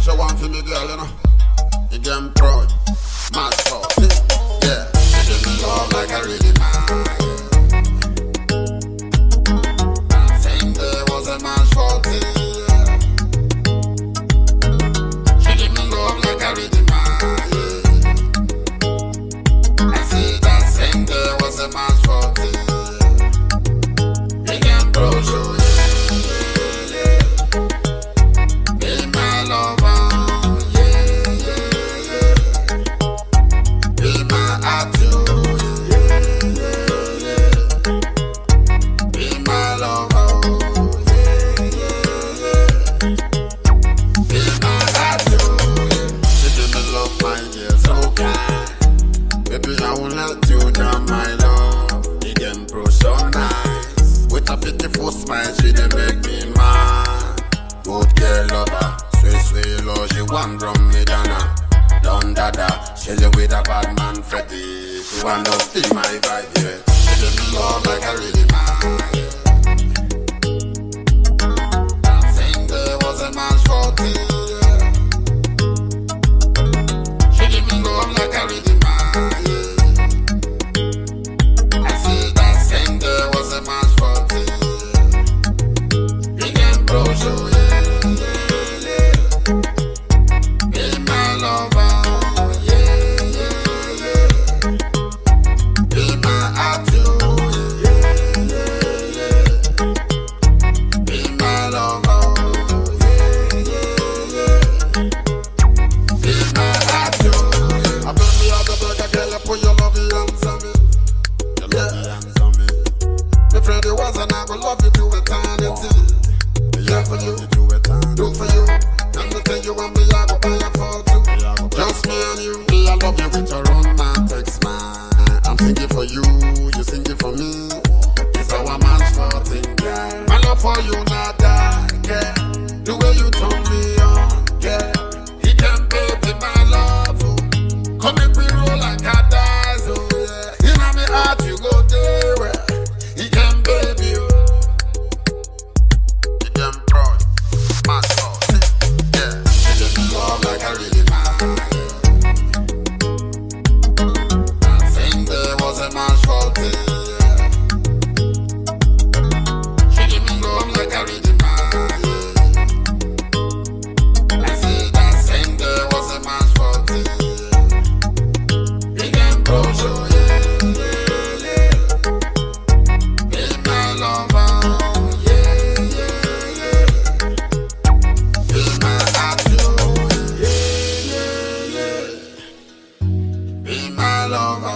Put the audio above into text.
me show one for me girl, you know. You damn proud, mad for, yeah. She give me love like I really mind. Won't let you down, dada, live with a bad man Freddy. She want to feel my vibe, yeah. She me love like I really mind. and I will love you to eternity. Yeah, for you, do for you. And the thing you want me, I go pay you for too. Just me and you, me, I love you with your own man, text man. I'm singing for you, you singing for me. It's our man's for thing. My love for you, not die. The way you talk. long